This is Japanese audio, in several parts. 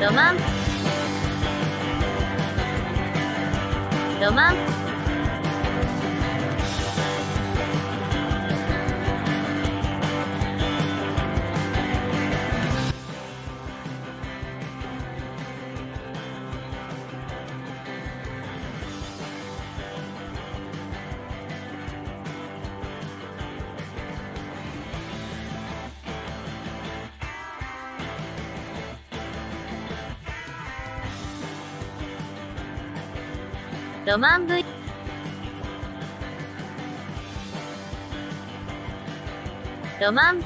有吗？有吗？ロマン V ロマン。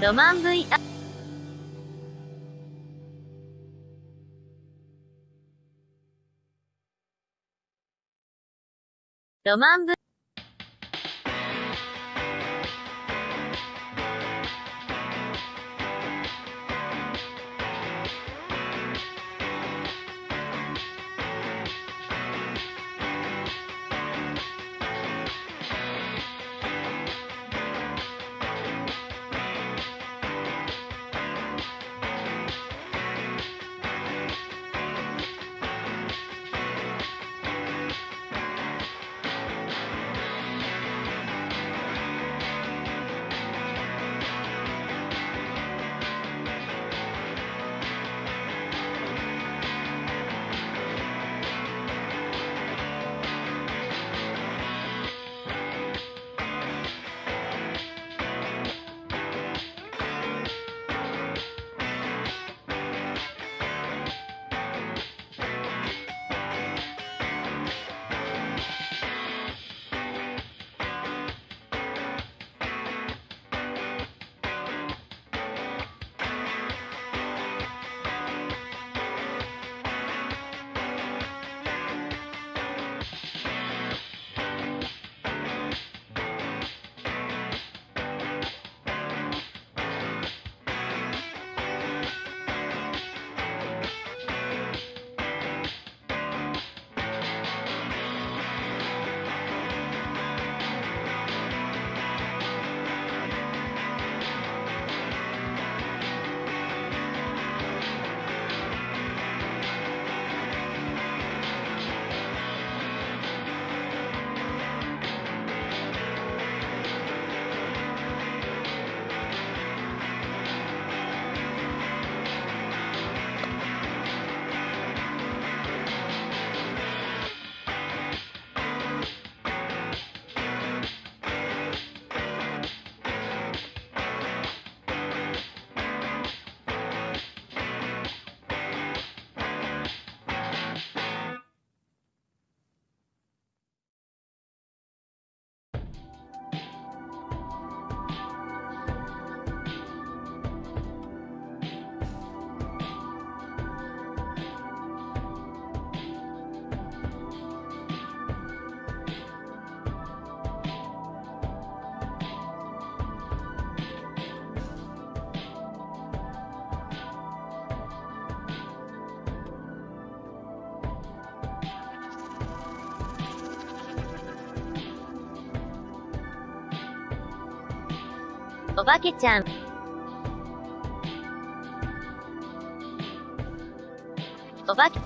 ロマン V ロマン V おばけちゃん。おばけ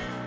した。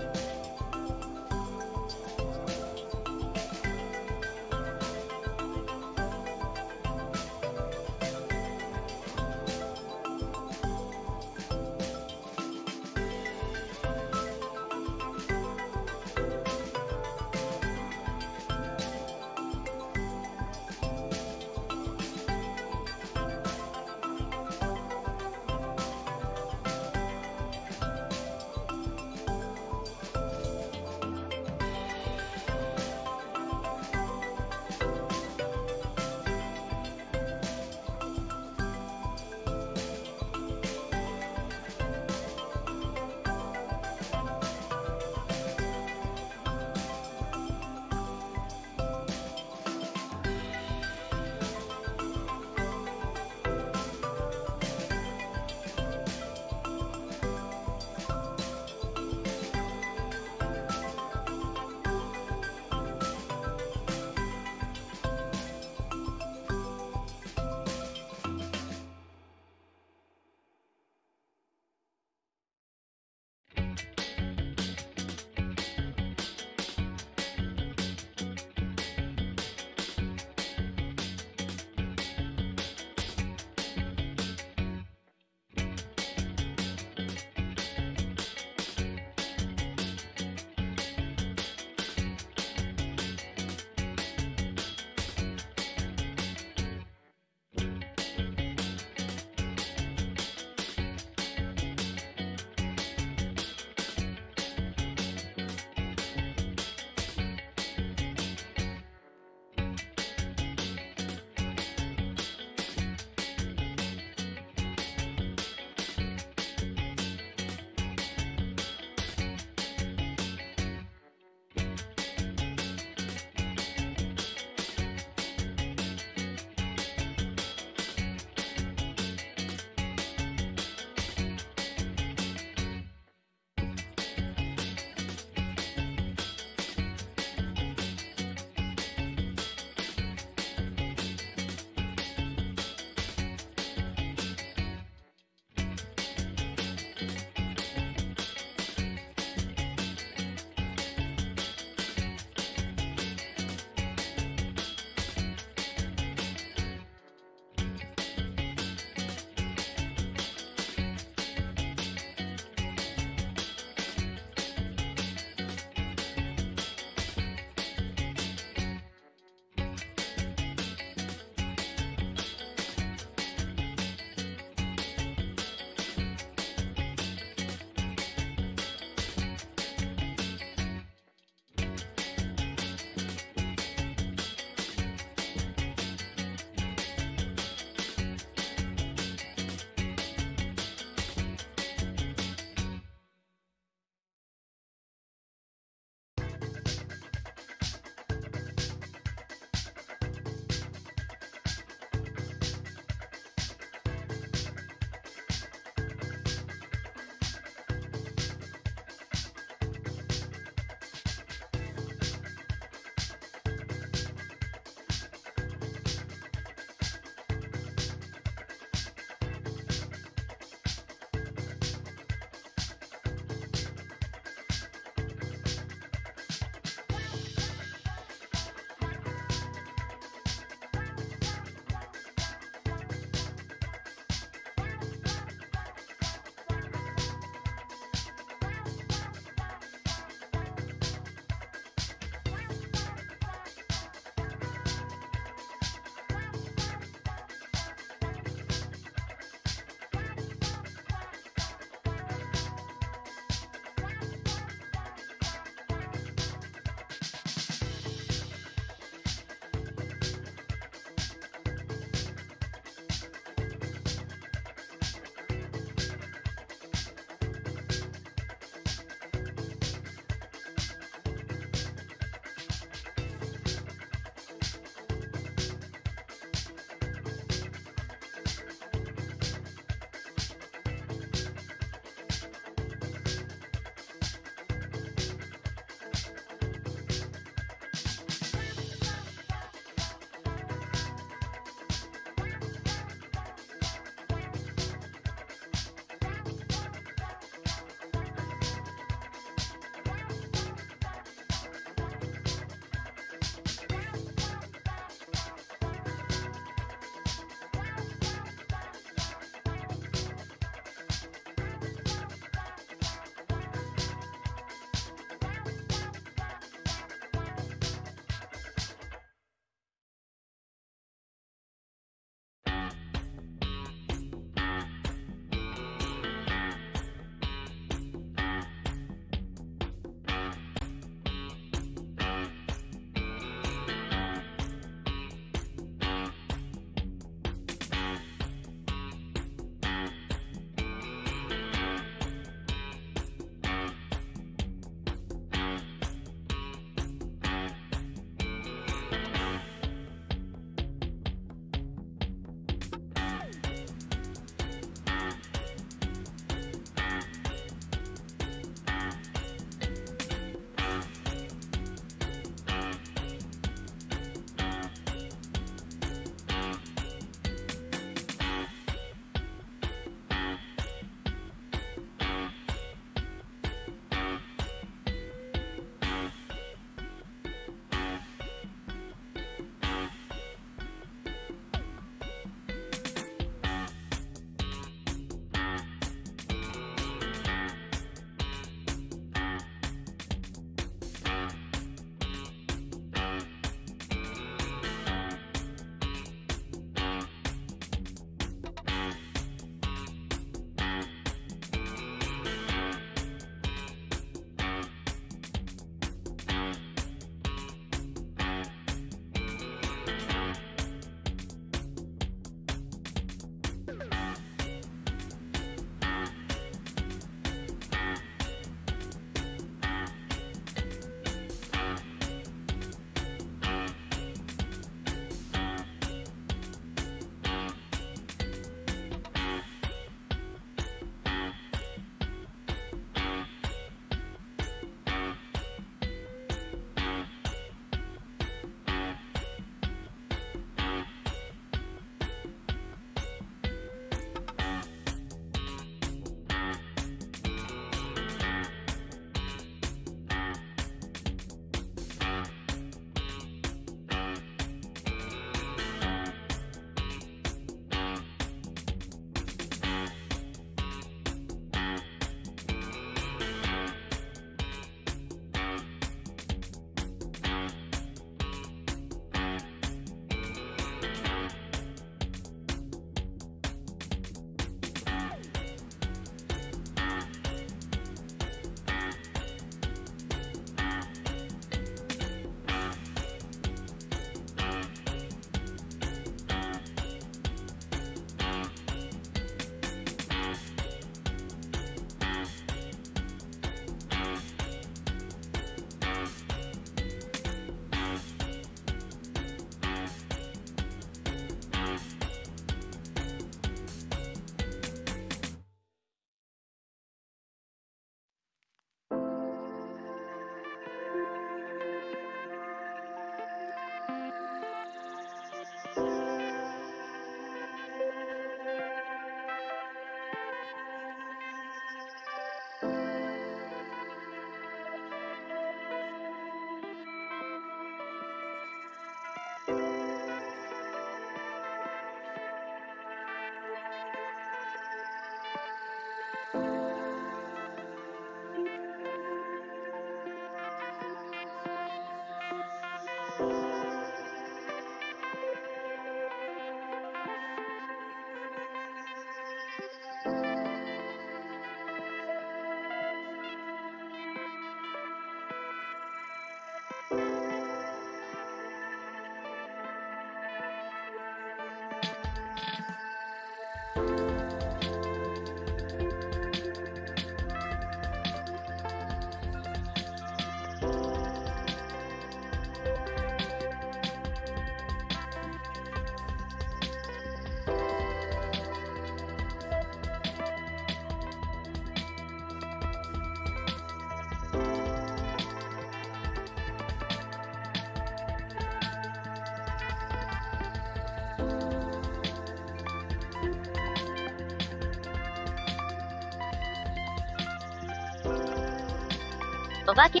お化け、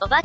おば、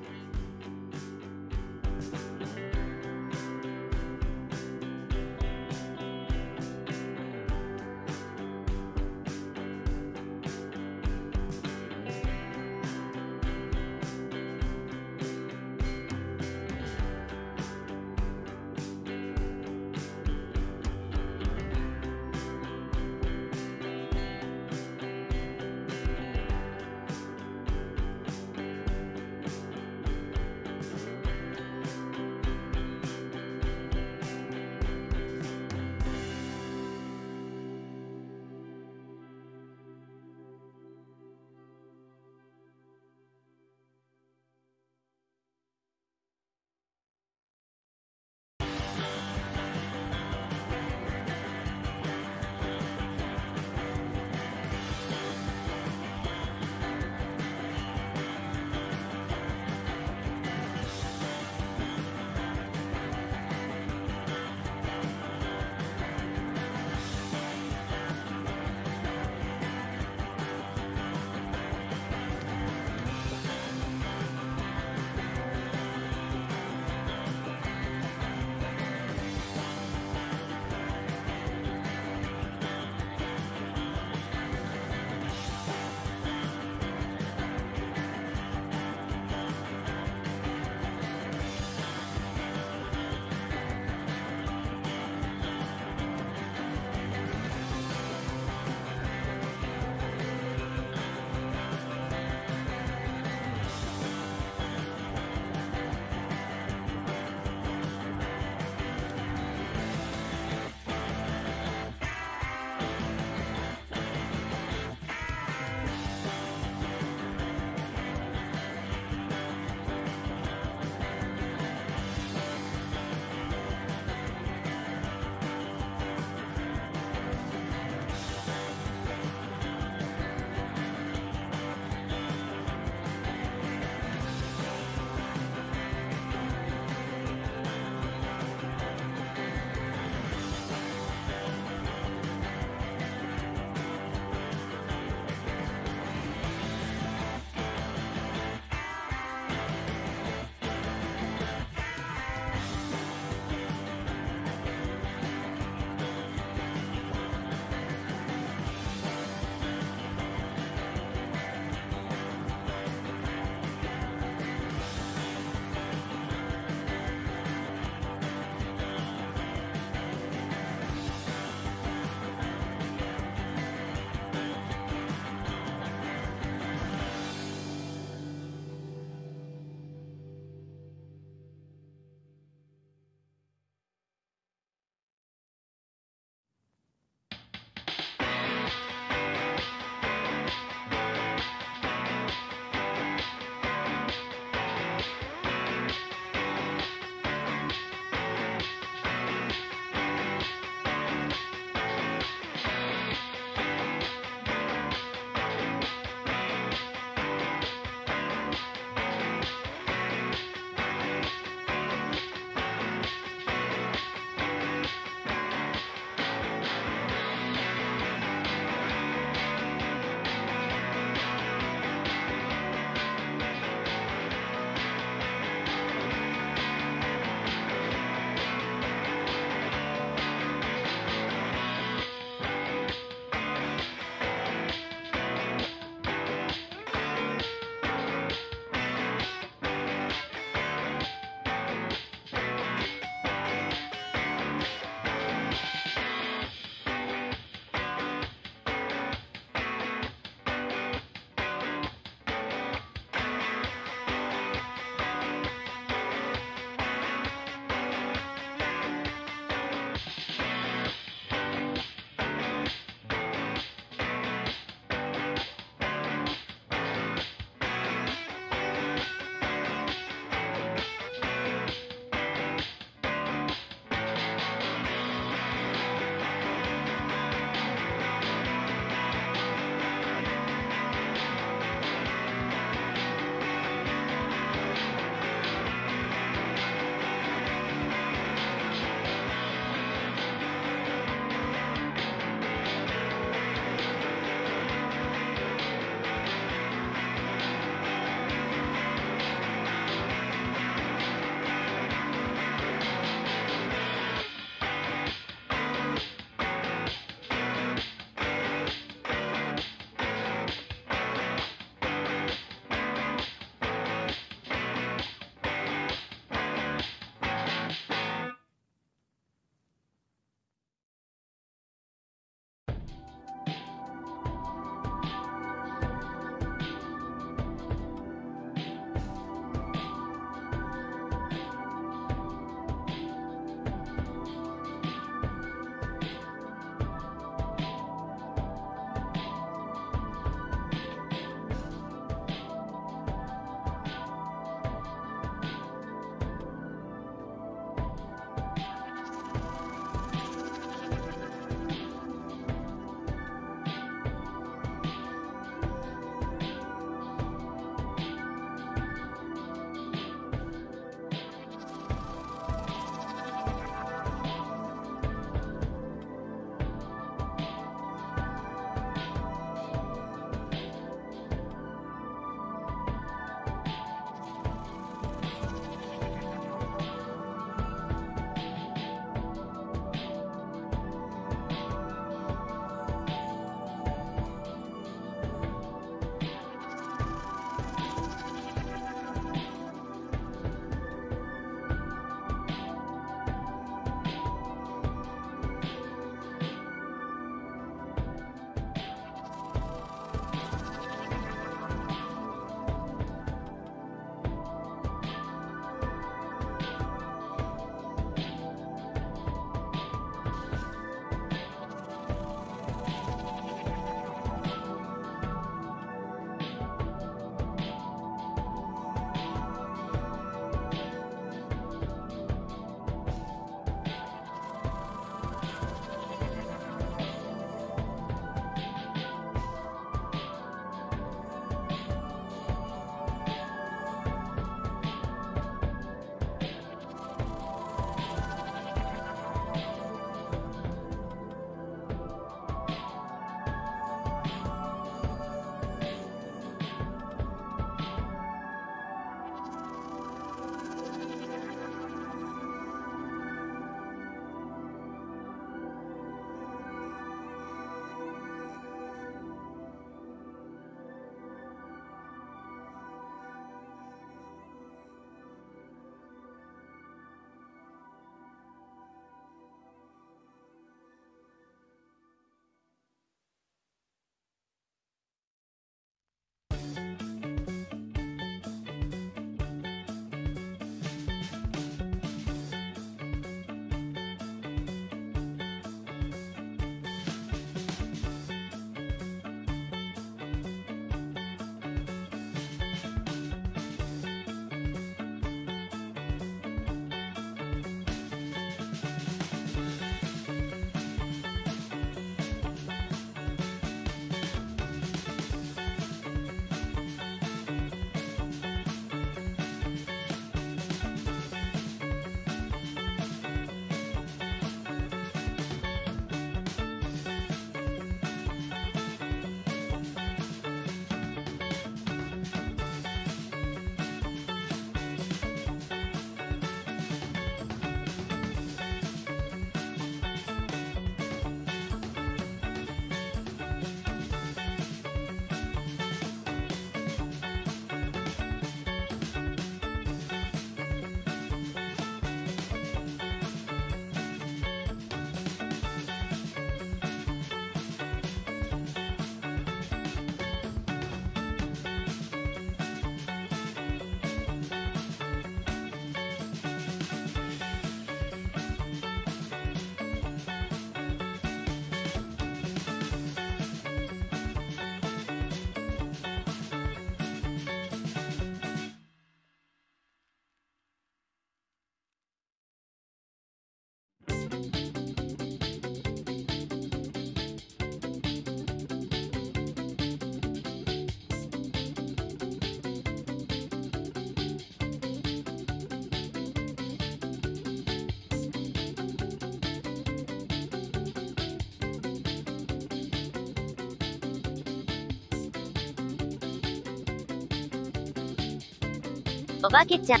おばけちゃん。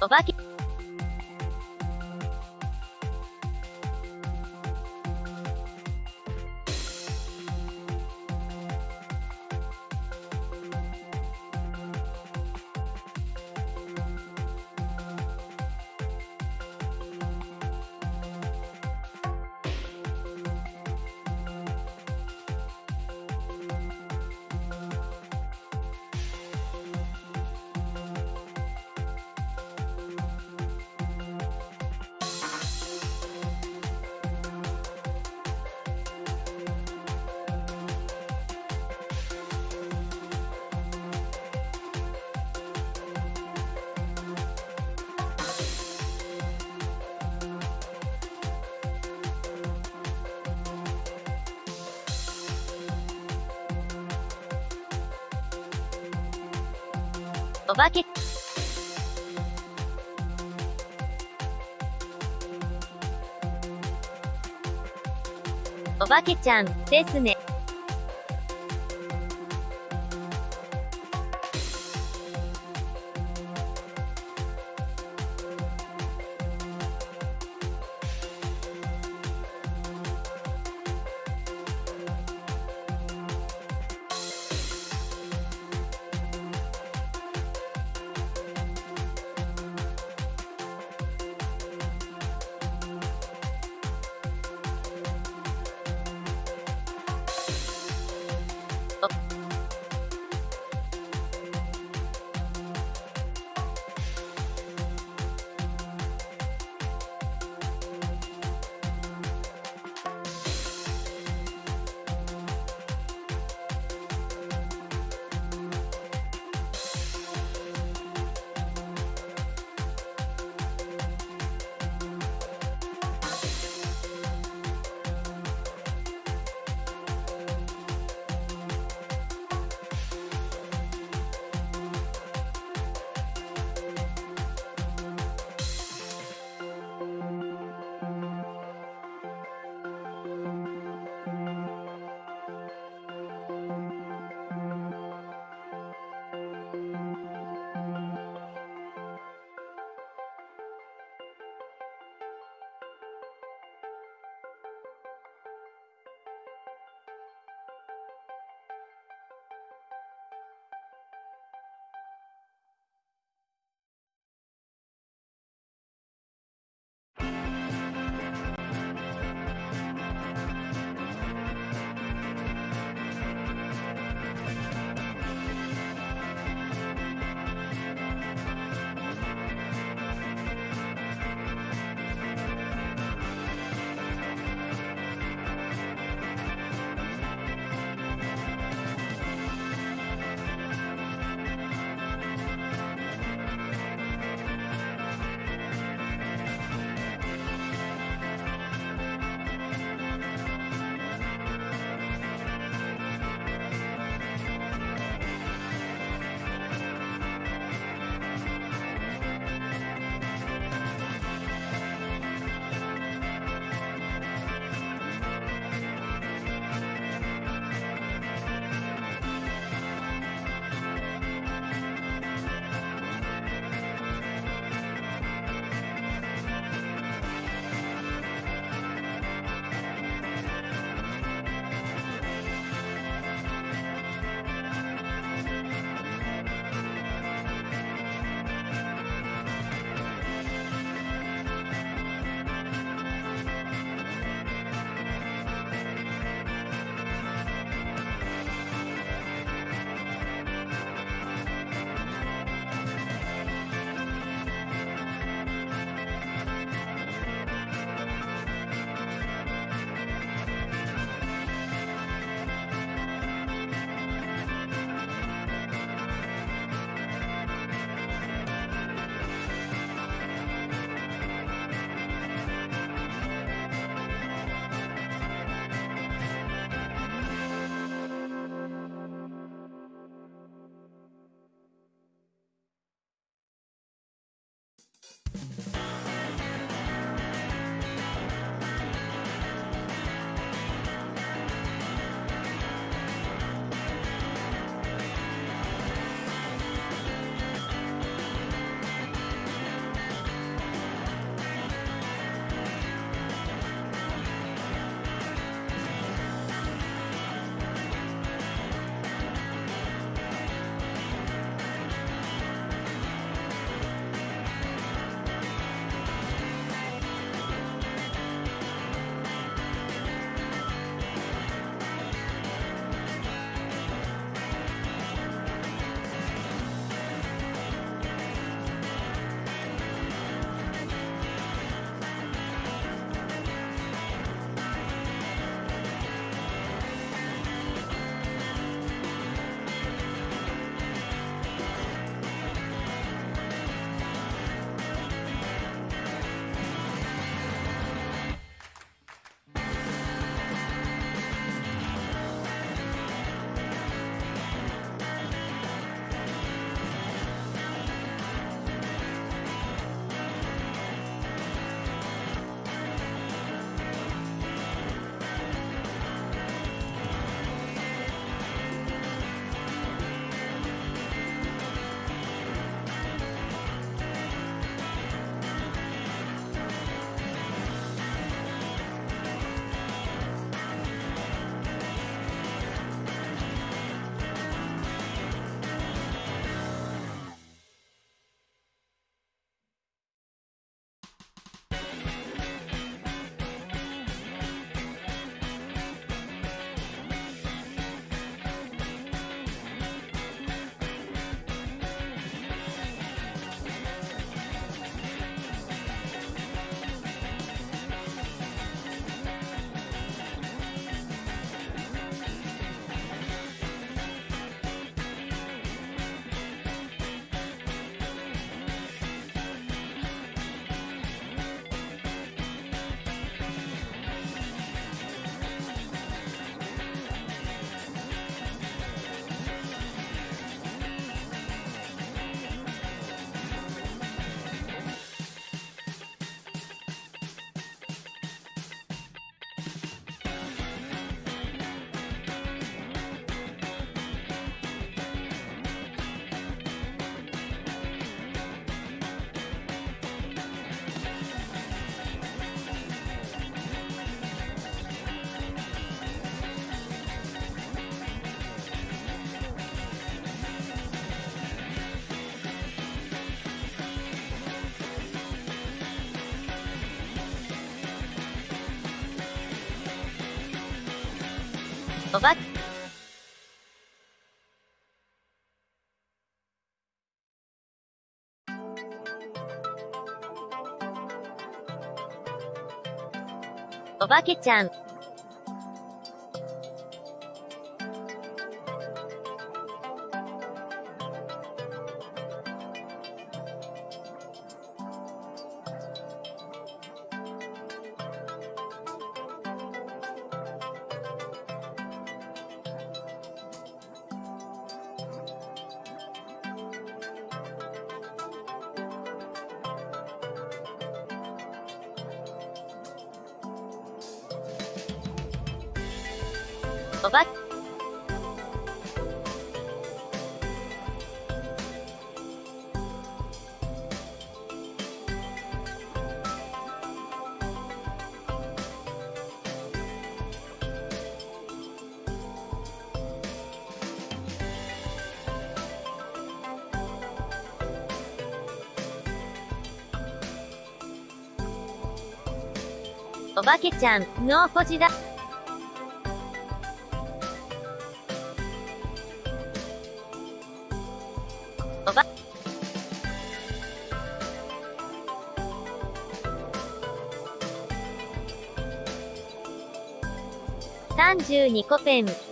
おばけ、おばけちゃん、ですね。おば、おばけちゃん。ばけちゃん、のーこじだ。おば、32個ペン。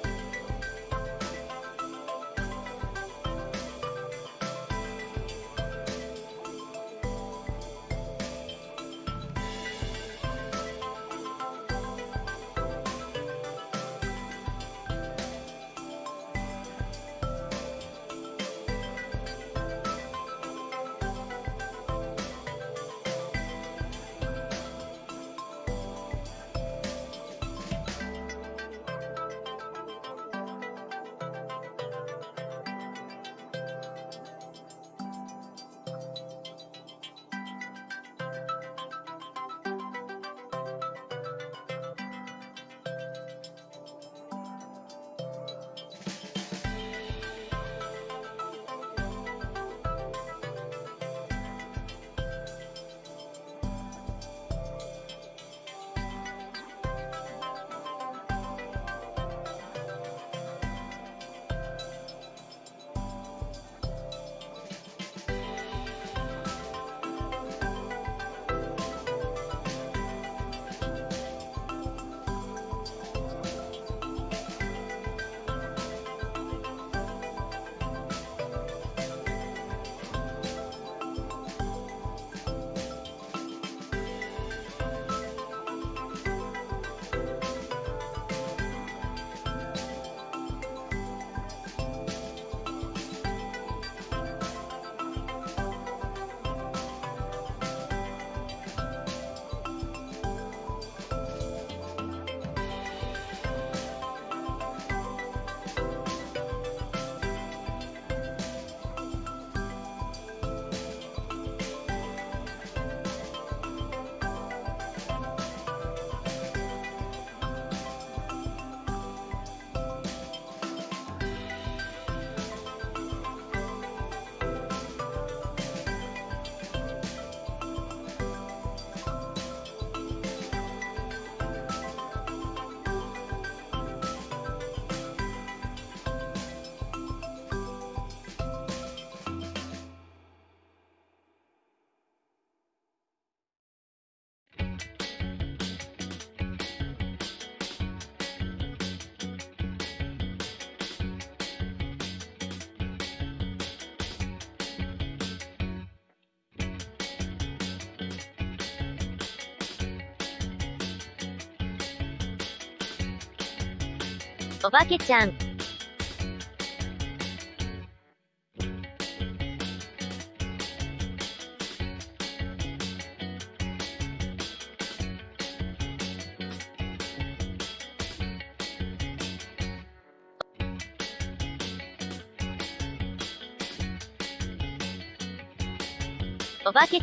おばけちゃん。おばけ、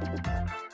Thank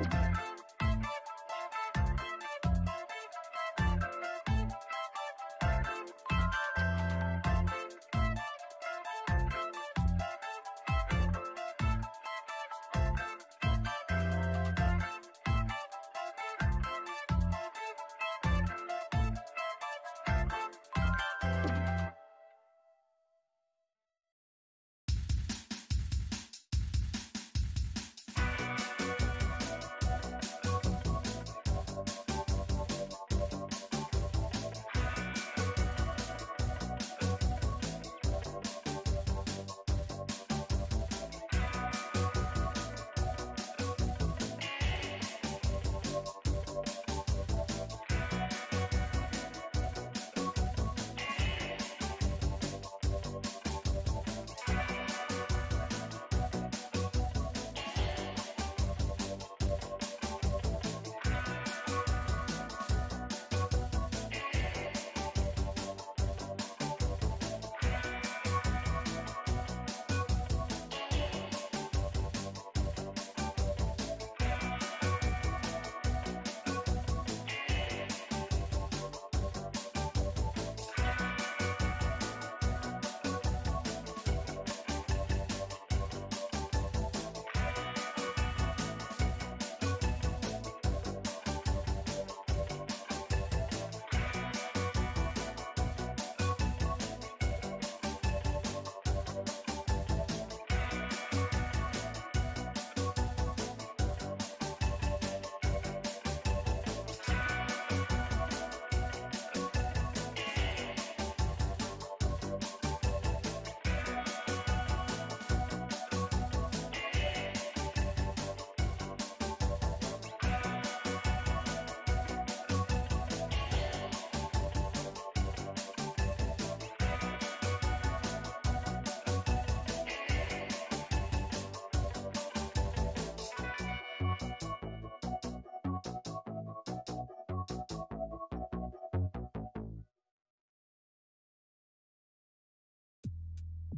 you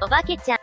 おばけちゃん。